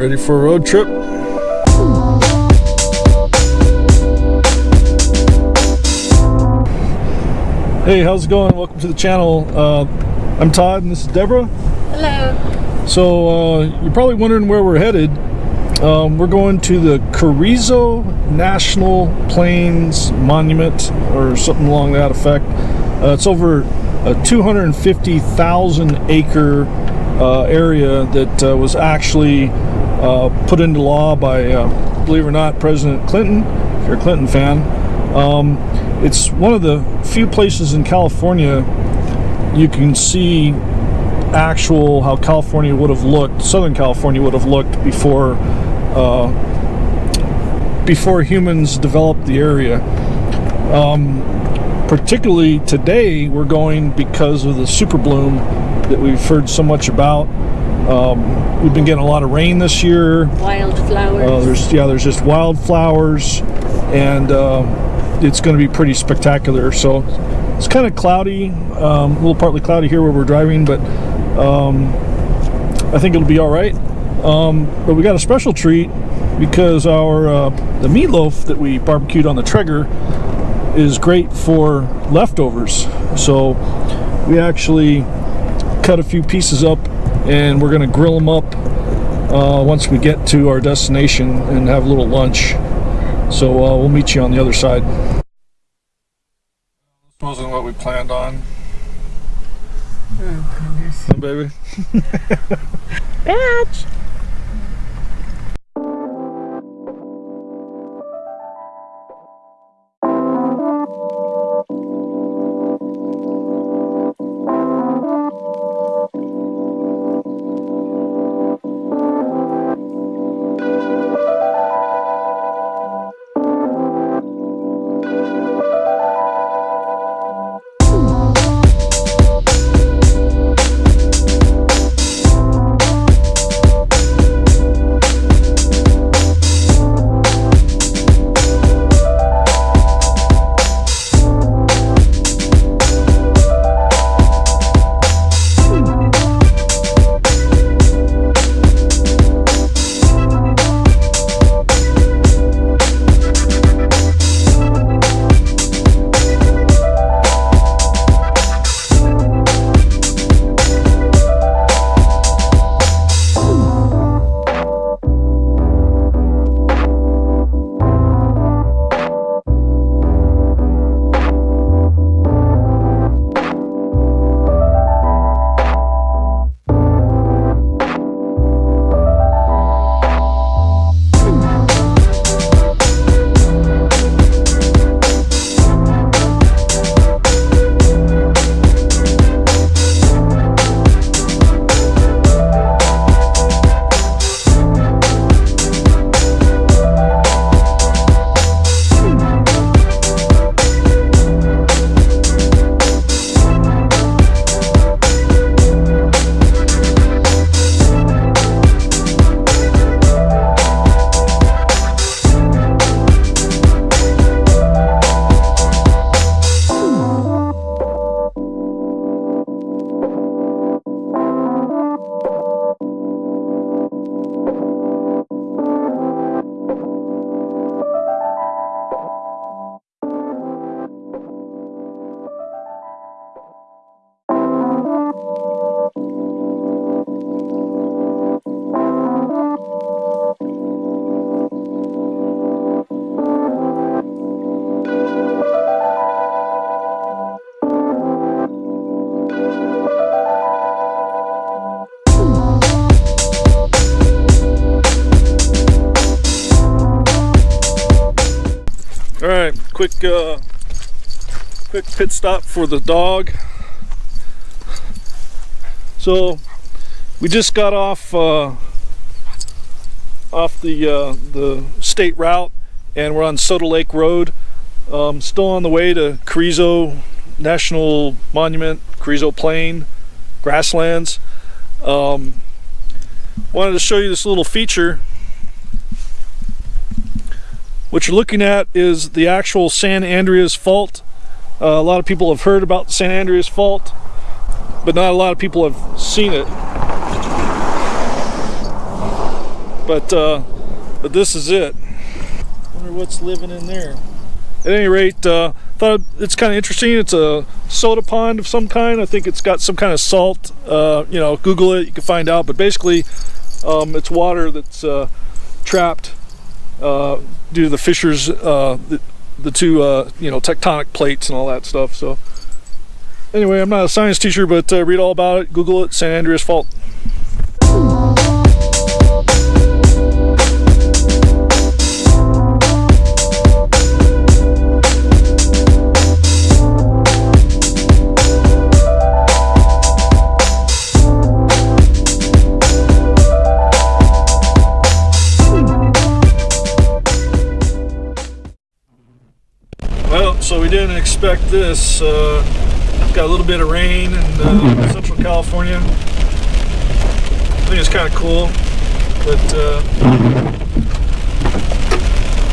Ready for a road trip? Hey, how's it going? Welcome to the channel. Uh, I'm Todd and this is Deborah. Hello. So uh, you're probably wondering where we're headed. Um, we're going to the Carrizo National Plains Monument or something along that effect. Uh, it's over a 250,000 acre uh, area that uh, was actually put into law by, uh, believe it or not, President Clinton, if you're a Clinton fan. Um, it's one of the few places in California you can see actual how California would have looked, Southern California would have looked before uh, before humans developed the area. Um, particularly today, we're going because of the super bloom that we've heard so much about. Um, we've been getting a lot of rain this year. Wildflowers. Uh, there's yeah, there's just wildflowers, and uh, it's going to be pretty spectacular. So it's kind of cloudy, um, a little partly cloudy here where we're driving, but um, I think it'll be all right. Um, but we got a special treat because our uh, the meatloaf that we barbecued on the Traeger is great for leftovers. So we actually cut a few pieces up and we're going to grill them up uh, once we get to our destination and have a little lunch. So uh, we'll meet you on the other side. This wasn't what we planned on. oh, goodness. Huh, baby. Badge. Quick, uh, quick pit stop for the dog. So we just got off uh, off the uh, the state route, and we're on Soda Lake Road. Um, still on the way to Carrizo National Monument, Carrizo Plain, grasslands. Um, wanted to show you this little feature what you're looking at is the actual San Andreas Fault. Uh, a lot of people have heard about the San Andreas Fault, but not a lot of people have seen it. But uh, but this is it. Wonder what's living in there. At any rate, uh, thought it's kind of interesting. It's a soda pond of some kind. I think it's got some kind of salt. Uh, you know, Google it, you can find out. But basically, um, it's water that's uh, trapped uh, due to the fissures, uh, the, the two uh, you know tectonic plates and all that stuff. So anyway, I'm not a science teacher, but uh, read all about it. Google it. San Andreas Fault. Expect this. Uh, got a little bit of rain in uh, Central California. I think it's kind of cool, but uh,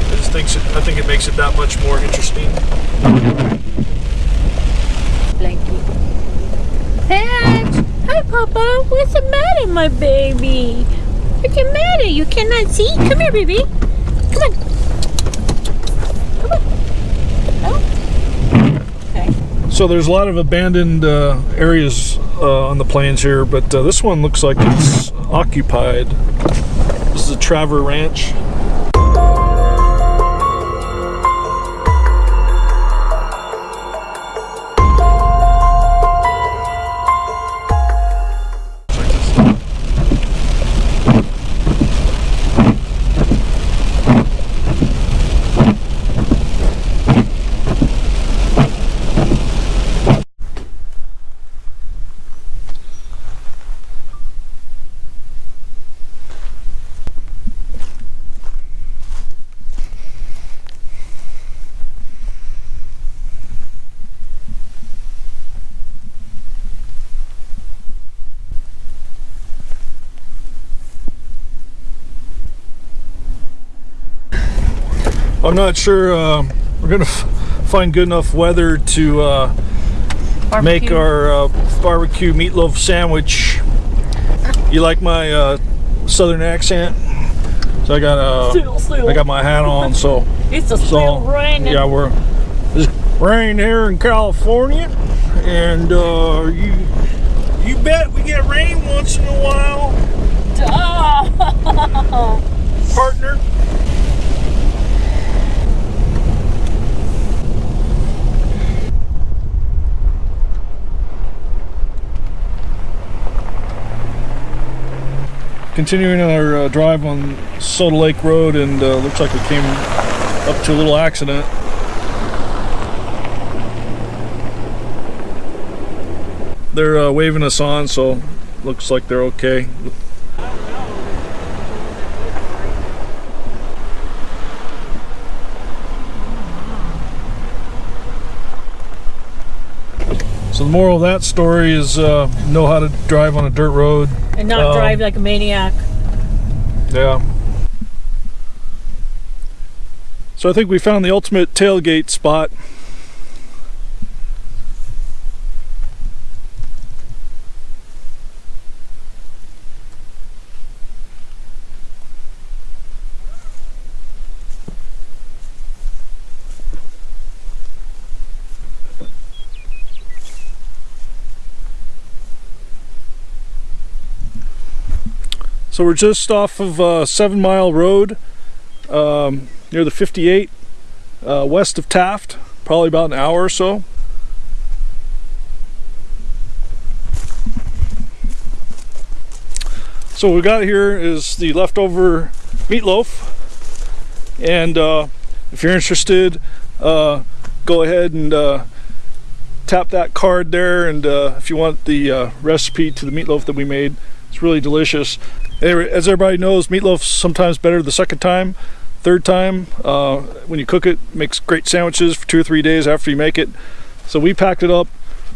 I just think I think it makes it that much more interesting. Blanky. Pat! Hi, Papa. What's the matter, my baby? What's the matter? You cannot see? Come here, baby. Come on. So there's a lot of abandoned uh, areas uh, on the plains here, but uh, this one looks like it's occupied. This is a Traver Ranch. I'm not sure uh, we're gonna f- find good enough weather to uh, make our uh, barbecue meatloaf sandwich. You like my uh, southern accent? So I got uh, Still, still. I got my hat on, so It's a so raining. yeah, we're it's rain here in California, and uh, you you bet we get rain once in a while, Oh. partner. Continuing our uh, drive on Soda Lake Road, and uh, looks like we came up to a little accident. They're uh, waving us on, so looks like they're okay. So the moral of that story is uh, know how to drive on a dirt road. And not Um, drive like a maniac. Yeah. So I think we found the ultimate tailgate spot. So we're just off of uh, Seven Mile Road, um, near the 58, uh, west of Taft. Probably about an hour or so. So what we got here is the leftover meatloaf, and uh, if you're interested, uh, go ahead and uh, tap that card there. And uh, if you want the recipe to the meatloaf that we made, it's really delicious. As everybody knows, meatloaf's sometimes better the second time. Third time, uh, when you cook it, makes great sandwiches for two or three days after you make it. So we packed it up,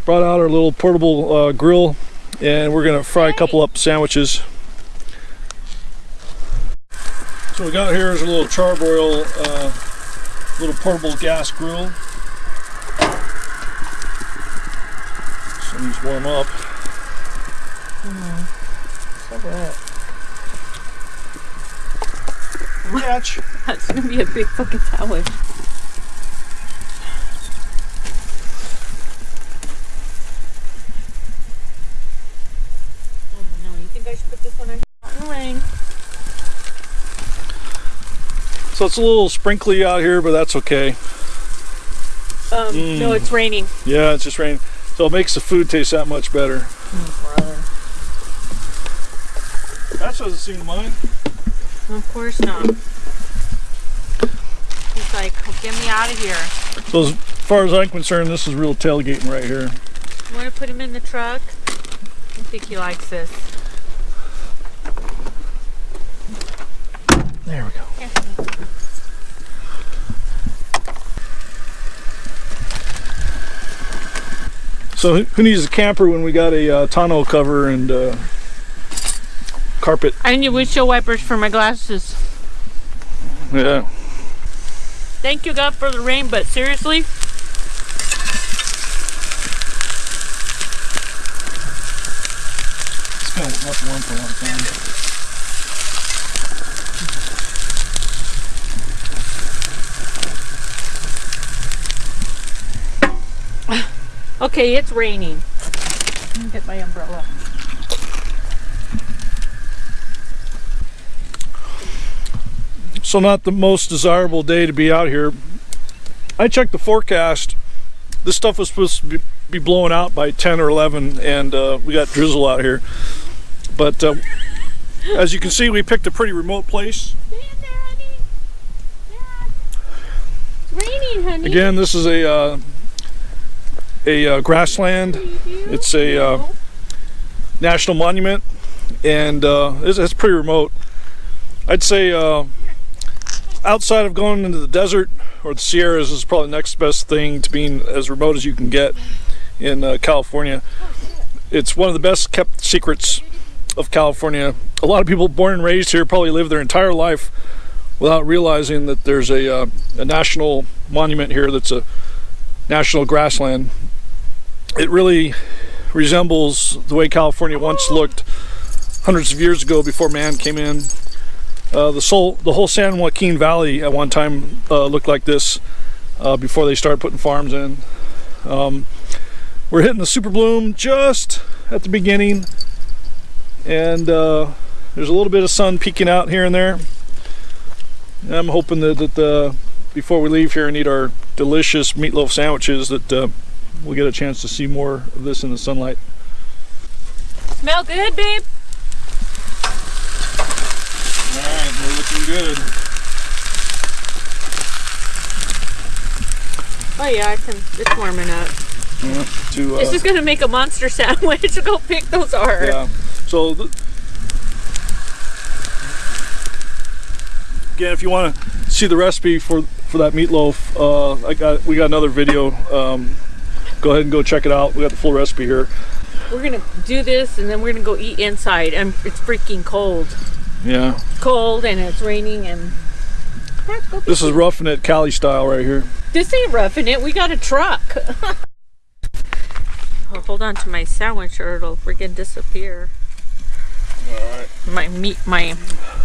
brought out our little portable uh, grill, and we're gonna fry a couple up sandwiches. So we got here is a little charbroil, uh, little portable gas grill. So these warm up. Catch. That's gonna be a big fucking sandwich. Oh no, you think I should put this one on in the rain? So it's a little sprinkly out here, but that's okay. Um, no, it's raining. Yeah, it's just raining. So it makes the food taste that much better. Brother. That doesn't seem mine. Of course not. He's like, get me out of here. So as far as I'm concerned, this is real tailgating right here. You want to put him in the truck? I think he likes this. There we go. So who- who needs a camper when we got a uh, tonneau cover and uh, carpet? I need windshield wipers for my glasses. Yeah. Thank you, God, for the rain, but seriously, It's been not warm for a long time. okay, it's raining. Let me get my umbrella. So not the most desirable day to be out here. I checked the forecast. This stuff was supposed to be, be blowing out by 10 or 11 and uh, we got drizzle out here. But uh, as you can see, we picked a pretty remote place. There, honey. Yeah. It's raining, honey. Again, this is a uh, a uh, grassland. It's a uh, national monument, and uh, it's, it's pretty remote. I'd say uh, outside of going into the desert or the Sierras is probably the next best thing to being as remote as you can get in uh, California. It's one of the best kept secrets of California. A lot of people born and raised here probably live their entire life without realizing that there's a, uh, a national monument here that's a national grassland. It really resembles the way California once looked hundreds of years ago before man came in. Uh, the, soul, the whole San Joaquin Valley at one time uh, looked like this uh, before they started putting farms in. Um, we're hitting the super bloom just at the beginning, and uh, there's a little bit of sun peeking out here and there. And I'm hoping that, that uh, before we leave here and eat our delicious meatloaf sandwiches that uh, we'll get a chance to see more of this in the sunlight. Smell good, babe? All right, we're looking good. Oh yeah, I can. It's warming up. To, uh, It's just gonna make a monster sandwich. Go pick those are. yeah. So again, if you want to see the recipe for for that meatloaf, uh, I got we got another video. Um, go ahead and go check it out. We got the full recipe here. We're gonna do this and then we're gonna go eat inside. And it's freaking cold. Yeah. Cold and it's raining and. This is roughing it Cali style right here. This ain't roughing it. We got a truck. oh, hold on to my sandwich or it'll freaking disappear. All right. My meat, my.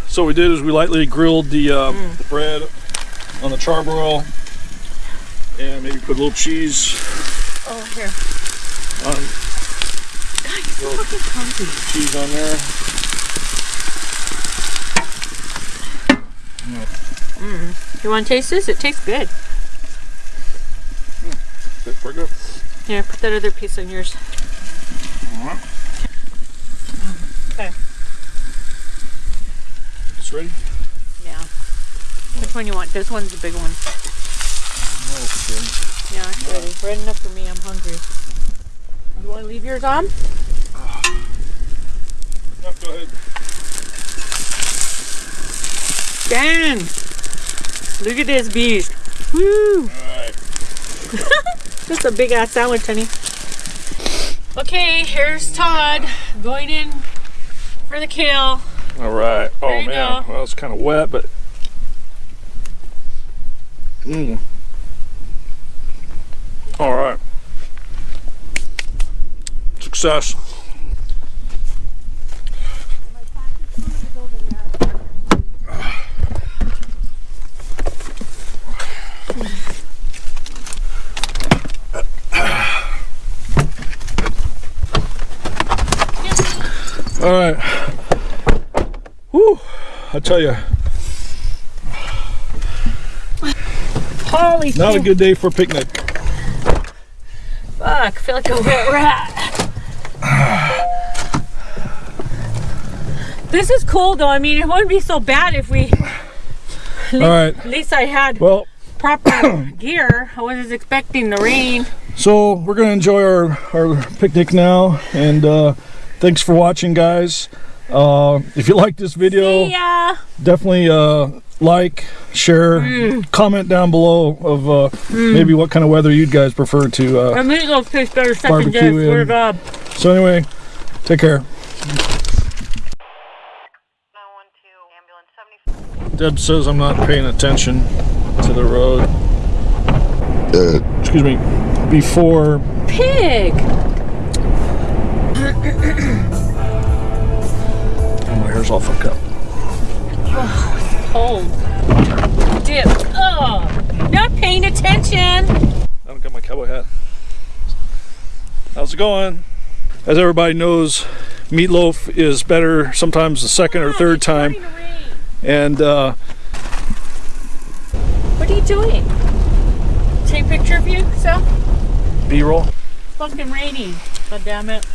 So what we did is we lightly grilled the, uh, the bread on the charbroil and maybe put a little cheese Oh, here. on God, you're fucking hungry. cheese on there. Mm. You want to taste this? It tastes good. Mm. That's pretty good. Here, put that other piece on yours. All right. Okay. It's ready. Yeah. Which one you want? This one's the big one. Oh, it's ready. Yeah, it's ready. Red enough for me. I'm hungry. You want to leave yours on? Ah. Yep, go ahead. Dang! Look at this beast. Woo! Right. That's a big ass sandwich, honey. Okay, here's Todd going in for the kill. All right. Oh There man, go. well it's kind of wet, but mm. All right. Success. All right. Whew. I tell you, Holy not a good day for a picnic. Fuck, I feel like a wet rat. This is cool though. I mean, it wouldn't be so bad if we. All right. At least I had Well, proper gear. I wasn't expecting the rain. so we're gonna enjoy our our picnic now, and uh, thanks for watching, guys. Uh, if you like this video, definitely uh, like, share, comment down below of uh, maybe what kind of weather you guys prefer to. Uh, Our meatloaf tastes better second day. Swear God. so anyway, take care. 912 ambulance 70. Deb says I'm not paying attention to the road. Excuse me. Before Pig. Oh, my hair's all fucked up. Oh, Cold. Dip. Oh, not paying attention. I don't got my cowboy hat. How's it going? As everybody knows, meatloaf is better sometimes the second or third time. To rain. And uh, What are you doing? Take a picture of you, Sal? B-roll. Fucking raining. God damn it.